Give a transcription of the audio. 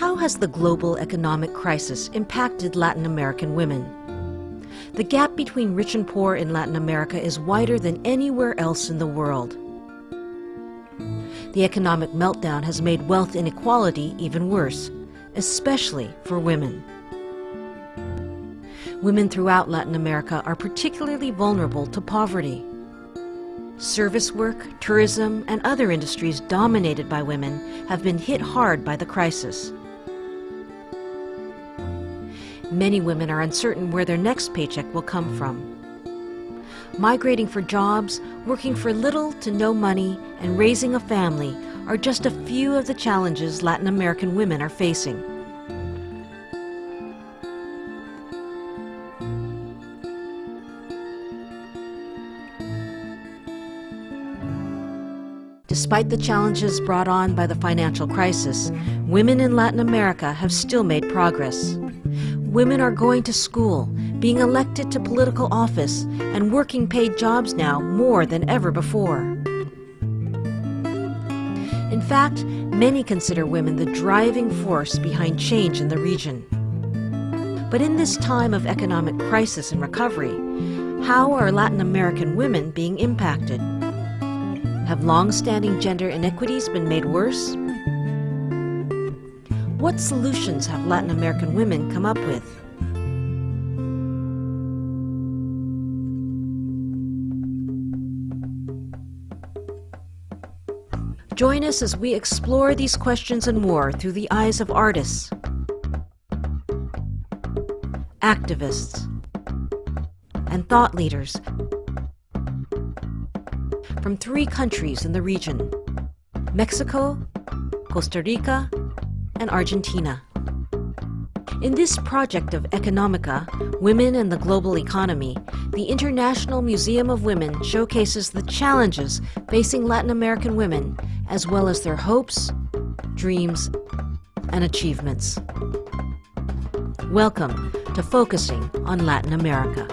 How has the global economic crisis impacted Latin American women? The gap between rich and poor in Latin America is wider than anywhere else in the world. The economic meltdown has made wealth inequality even worse, especially for women. Women throughout Latin America are particularly vulnerable to poverty. Service work, tourism, and other industries dominated by women have been hit hard by the crisis. Many women are uncertain where their next paycheck will come from. Migrating for jobs, working for little to no money, and raising a family are just a few of the challenges Latin American women are facing. Despite the challenges brought on by the financial crisis, women in Latin America have still made progress. Women are going to school, being elected to political office, and working paid jobs now more than ever before. In fact, many consider women the driving force behind change in the region. But in this time of economic crisis and recovery, how are Latin American women being impacted? Have long-standing gender inequities been made worse? What solutions have Latin American women come up with? Join us as we explore these questions and more through the eyes of artists, activists, and thought leaders from three countries in the region, Mexico, Costa Rica, and Argentina. In this project of Economica, Women and the Global Economy, the International Museum of Women showcases the challenges facing Latin American women, as well as their hopes, dreams, and achievements. Welcome to Focusing on Latin America.